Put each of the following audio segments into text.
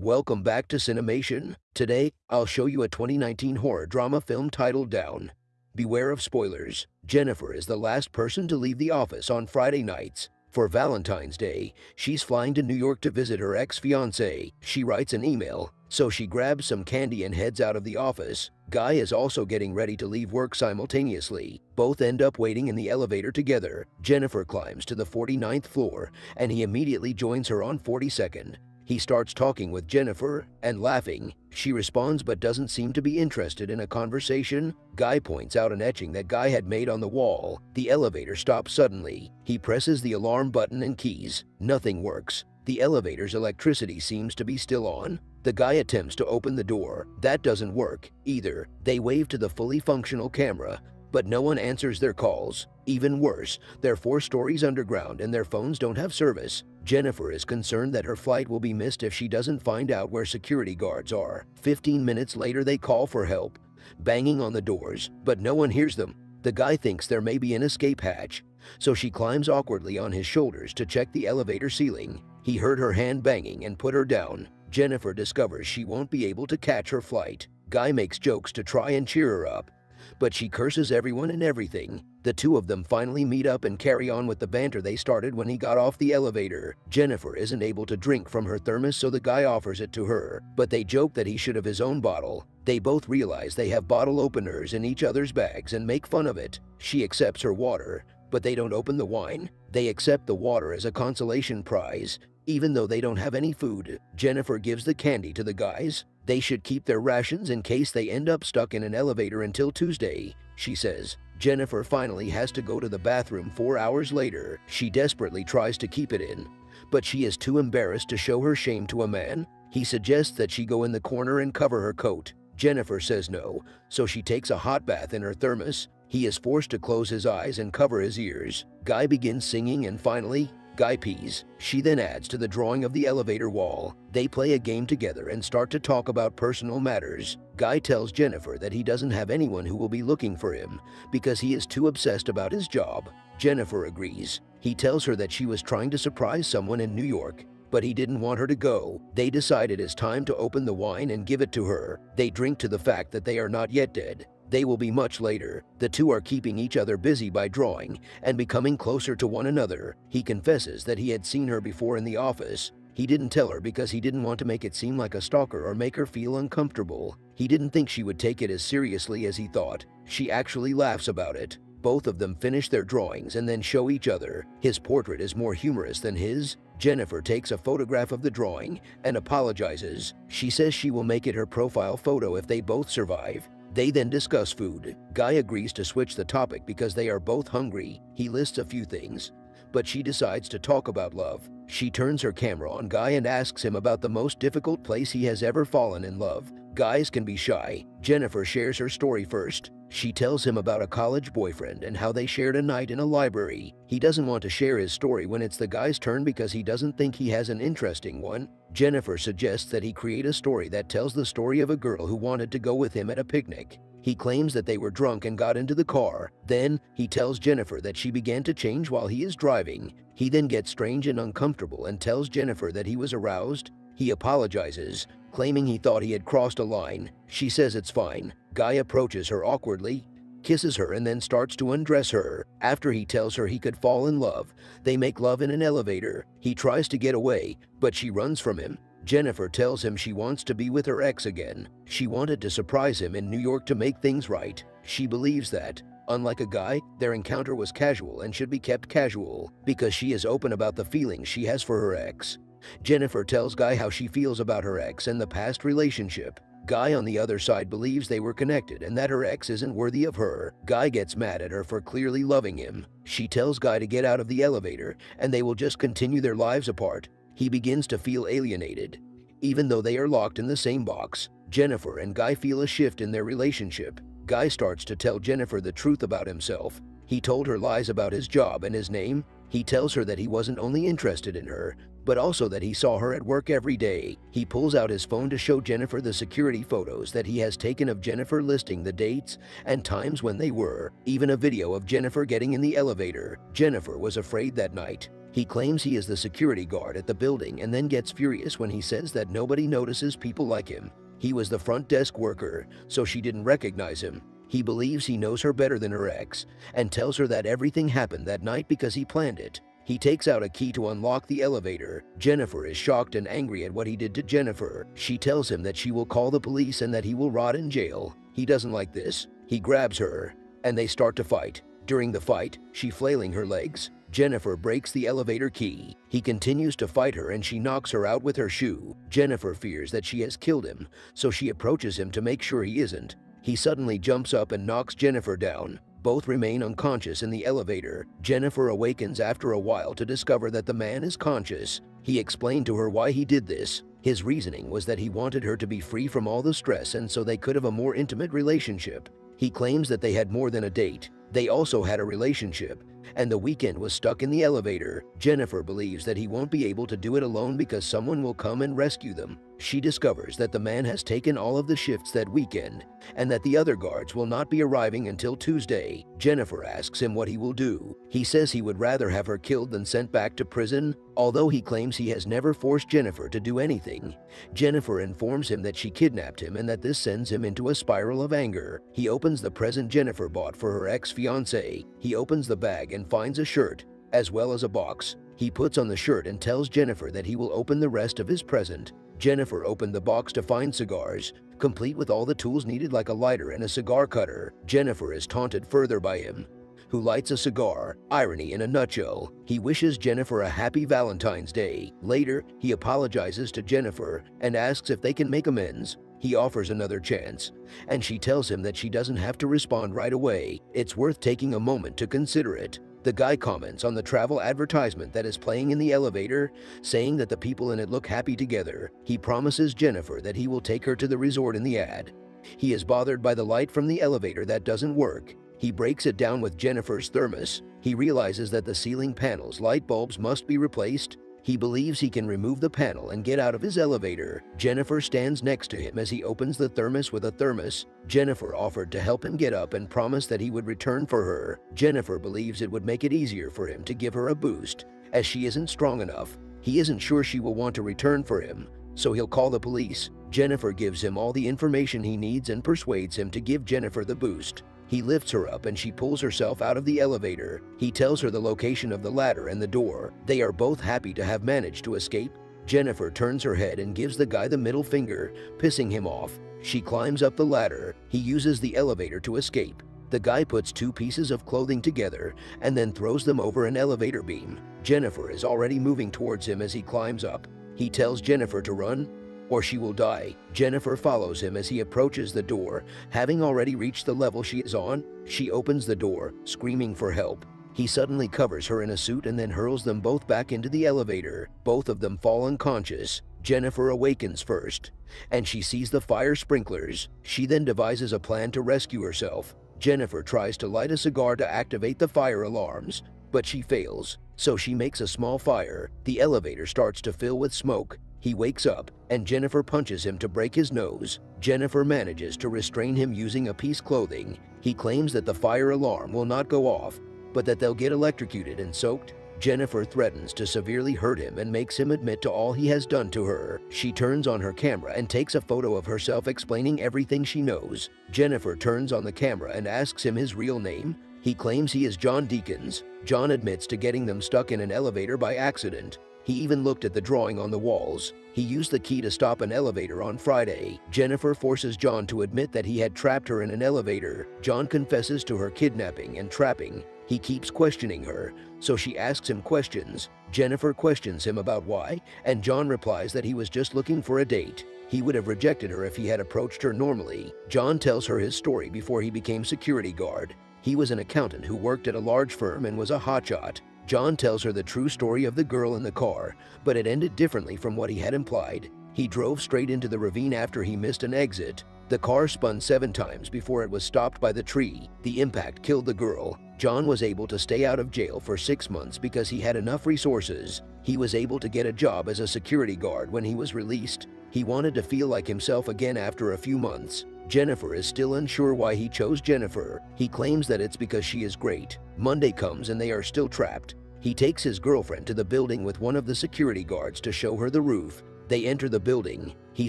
Welcome back to Cinemation. Today, I'll show you a 2019 horror drama film titled Down. Beware of spoilers. Jennifer is the last person to leave the office on Friday nights. For Valentine's Day, she's flying to New York to visit her ex-fiancé. She writes an email, so she grabs some candy and heads out of the office. Guy is also getting ready to leave work simultaneously. Both end up waiting in the elevator together. Jennifer climbs to the 49th floor, and he immediately joins her on 42nd. He starts talking with Jennifer and laughing. She responds but doesn't seem to be interested in a conversation. Guy points out an etching that Guy had made on the wall. The elevator stops suddenly. He presses the alarm button and keys. Nothing works. The elevator's electricity seems to be still on. The guy attempts to open the door. That doesn't work either. They wave to the fully functional camera, but no one answers their calls. Even worse, they're four stories underground and their phones don't have service. Jennifer is concerned that her flight will be missed if she doesn't find out where security guards are. 15 minutes later, they call for help, banging on the doors, but no one hears them. The guy thinks there may be an escape hatch, so she climbs awkwardly on his shoulders to check the elevator ceiling. He heard her hand banging and put her down. Jennifer discovers she won't be able to catch her flight. Guy makes jokes to try and cheer her up, but she curses everyone and everything. The two of them finally meet up and carry on with the banter they started when he got off the elevator. Jennifer isn't able to drink from her thermos so the guy offers it to her, but they joke that he should have his own bottle. They both realize they have bottle openers in each other's bags and make fun of it. She accepts her water, but they don't open the wine. They accept the water as a consolation prize. Even though they don't have any food, Jennifer gives the candy to the guys. They should keep their rations in case they end up stuck in an elevator until Tuesday, she says. Jennifer finally has to go to the bathroom four hours later. She desperately tries to keep it in, but she is too embarrassed to show her shame to a man. He suggests that she go in the corner and cover her coat. Jennifer says no, so she takes a hot bath in her thermos. He is forced to close his eyes and cover his ears. Guy begins singing and finally, Guy pees. She then adds to the drawing of the elevator wall. They play a game together and start to talk about personal matters. Guy tells Jennifer that he doesn't have anyone who will be looking for him because he is too obsessed about his job. Jennifer agrees. He tells her that she was trying to surprise someone in New York but he didn't want her to go. They decide it is time to open the wine and give it to her. They drink to the fact that they are not yet dead. They will be much later. The two are keeping each other busy by drawing and becoming closer to one another. He confesses that he had seen her before in the office. He didn't tell her because he didn't want to make it seem like a stalker or make her feel uncomfortable. He didn't think she would take it as seriously as he thought. She actually laughs about it. Both of them finish their drawings and then show each other. His portrait is more humorous than his. Jennifer takes a photograph of the drawing and apologizes. She says she will make it her profile photo if they both survive. They then discuss food. Guy agrees to switch the topic because they are both hungry. He lists a few things, but she decides to talk about love. She turns her camera on Guy and asks him about the most difficult place he has ever fallen in love. Guys can be shy. Jennifer shares her story first. She tells him about a college boyfriend and how they shared a night in a library. He doesn't want to share his story when it's the guy's turn because he doesn't think he has an interesting one. Jennifer suggests that he create a story that tells the story of a girl who wanted to go with him at a picnic. He claims that they were drunk and got into the car. Then, he tells Jennifer that she began to change while he is driving. He then gets strange and uncomfortable and tells Jennifer that he was aroused. He apologizes, claiming he thought he had crossed a line. She says it's fine. Guy approaches her awkwardly, kisses her and then starts to undress her. After he tells her he could fall in love, they make love in an elevator. He tries to get away, but she runs from him. Jennifer tells him she wants to be with her ex again. She wanted to surprise him in New York to make things right. She believes that. Unlike a guy, their encounter was casual and should be kept casual because she is open about the feelings she has for her ex. Jennifer tells Guy how she feels about her ex and the past relationship. Guy on the other side believes they were connected and that her ex isn't worthy of her. Guy gets mad at her for clearly loving him. She tells Guy to get out of the elevator and they will just continue their lives apart. He begins to feel alienated. Even though they are locked in the same box, Jennifer and Guy feel a shift in their relationship. Guy starts to tell Jennifer the truth about himself. He told her lies about his job and his name. He tells her that he wasn't only interested in her, but also that he saw her at work every day. He pulls out his phone to show Jennifer the security photos that he has taken of Jennifer listing the dates and times when they were, even a video of Jennifer getting in the elevator. Jennifer was afraid that night. He claims he is the security guard at the building and then gets furious when he says that nobody notices people like him. He was the front desk worker, so she didn't recognize him. He believes he knows her better than her ex and tells her that everything happened that night because he planned it. He takes out a key to unlock the elevator. Jennifer is shocked and angry at what he did to Jennifer. She tells him that she will call the police and that he will rot in jail. He doesn't like this. He grabs her, and they start to fight. During the fight, she flailing her legs. Jennifer breaks the elevator key. He continues to fight her and she knocks her out with her shoe. Jennifer fears that she has killed him, so she approaches him to make sure he isn't. He suddenly jumps up and knocks Jennifer down. Both remain unconscious in the elevator. Jennifer awakens after a while to discover that the man is conscious. He explained to her why he did this. His reasoning was that he wanted her to be free from all the stress and so they could have a more intimate relationship. He claims that they had more than a date. They also had a relationship, and the weekend was stuck in the elevator. Jennifer believes that he won't be able to do it alone because someone will come and rescue them. She discovers that the man has taken all of the shifts that weekend and that the other guards will not be arriving until Tuesday. Jennifer asks him what he will do. He says he would rather have her killed than sent back to prison, although he claims he has never forced Jennifer to do anything. Jennifer informs him that she kidnapped him and that this sends him into a spiral of anger. He opens the present Jennifer bought for her ex-fiancé. He opens the bag and finds a shirt, as well as a box. He puts on the shirt and tells Jennifer that he will open the rest of his present. Jennifer opened the box to find cigars, complete with all the tools needed like a lighter and a cigar cutter. Jennifer is taunted further by him, who lights a cigar. Irony in a nutshell. He wishes Jennifer a happy Valentine's Day. Later, he apologizes to Jennifer and asks if they can make amends. He offers another chance, and she tells him that she doesn't have to respond right away. It's worth taking a moment to consider it. The guy comments on the travel advertisement that is playing in the elevator, saying that the people in it look happy together. He promises Jennifer that he will take her to the resort in the ad. He is bothered by the light from the elevator that doesn't work. He breaks it down with Jennifer's thermos. He realizes that the ceiling panel's light bulbs must be replaced he believes he can remove the panel and get out of his elevator. Jennifer stands next to him as he opens the thermos with a thermos. Jennifer offered to help him get up and promised that he would return for her. Jennifer believes it would make it easier for him to give her a boost, as she isn't strong enough. He isn't sure she will want to return for him, so he'll call the police. Jennifer gives him all the information he needs and persuades him to give Jennifer the boost. He lifts her up and she pulls herself out of the elevator. He tells her the location of the ladder and the door. They are both happy to have managed to escape. Jennifer turns her head and gives the guy the middle finger, pissing him off. She climbs up the ladder. He uses the elevator to escape. The guy puts two pieces of clothing together and then throws them over an elevator beam. Jennifer is already moving towards him as he climbs up. He tells Jennifer to run, or she will die. Jennifer follows him as he approaches the door. Having already reached the level she is on, she opens the door, screaming for help. He suddenly covers her in a suit and then hurls them both back into the elevator. Both of them fall unconscious. Jennifer awakens first, and she sees the fire sprinklers. She then devises a plan to rescue herself. Jennifer tries to light a cigar to activate the fire alarms, but she fails. So she makes a small fire. The elevator starts to fill with smoke. He wakes up, and Jennifer punches him to break his nose. Jennifer manages to restrain him using a piece clothing. He claims that the fire alarm will not go off, but that they'll get electrocuted and soaked. Jennifer threatens to severely hurt him and makes him admit to all he has done to her. She turns on her camera and takes a photo of herself explaining everything she knows. Jennifer turns on the camera and asks him his real name. He claims he is John Deacons. John admits to getting them stuck in an elevator by accident. He even looked at the drawing on the walls. He used the key to stop an elevator on Friday. Jennifer forces John to admit that he had trapped her in an elevator. John confesses to her kidnapping and trapping. He keeps questioning her, so she asks him questions. Jennifer questions him about why, and John replies that he was just looking for a date. He would have rejected her if he had approached her normally. John tells her his story before he became security guard. He was an accountant who worked at a large firm and was a hotshot. John tells her the true story of the girl in the car, but it ended differently from what he had implied. He drove straight into the ravine after he missed an exit. The car spun seven times before it was stopped by the tree. The impact killed the girl. John was able to stay out of jail for six months because he had enough resources. He was able to get a job as a security guard when he was released. He wanted to feel like himself again after a few months. Jennifer is still unsure why he chose Jennifer. He claims that it's because she is great. Monday comes and they are still trapped. He takes his girlfriend to the building with one of the security guards to show her the roof. They enter the building. He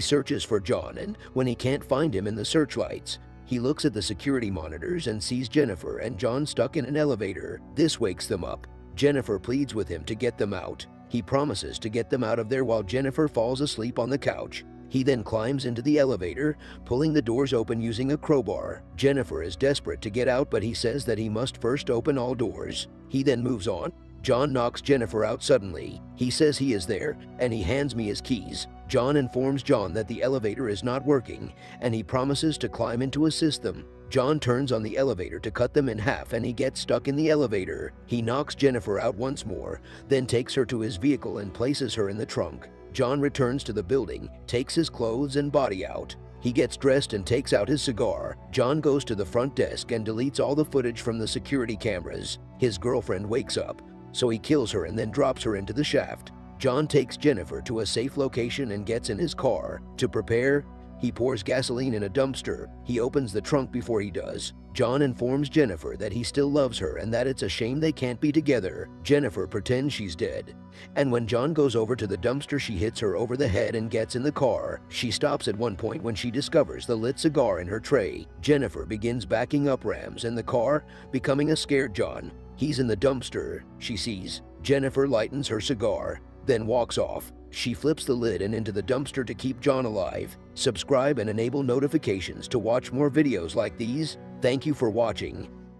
searches for John and when he can't find him in the searchlights, he looks at the security monitors and sees Jennifer and John stuck in an elevator. This wakes them up. Jennifer pleads with him to get them out. He promises to get them out of there while Jennifer falls asleep on the couch. He then climbs into the elevator, pulling the doors open using a crowbar. Jennifer is desperate to get out, but he says that he must first open all doors. He then moves on. John knocks Jennifer out suddenly. He says he is there, and he hands me his keys. John informs John that the elevator is not working, and he promises to climb into assist them. John turns on the elevator to cut them in half and he gets stuck in the elevator. He knocks Jennifer out once more, then takes her to his vehicle and places her in the trunk. John returns to the building, takes his clothes and body out. He gets dressed and takes out his cigar. John goes to the front desk and deletes all the footage from the security cameras. His girlfriend wakes up, so he kills her and then drops her into the shaft. John takes Jennifer to a safe location and gets in his car. To prepare, he pours gasoline in a dumpster. He opens the trunk before he does. John informs Jennifer that he still loves her and that it's a shame they can't be together. Jennifer pretends she's dead. And when John goes over to the dumpster, she hits her over the head and gets in the car. She stops at one point when she discovers the lit cigar in her tray. Jennifer begins backing up Rams in the car, becoming a scared John. He's in the dumpster, she sees. Jennifer lightens her cigar, then walks off. She flips the lid and into the dumpster to keep John alive. Subscribe and enable notifications to watch more videos like these. Thank you for watching.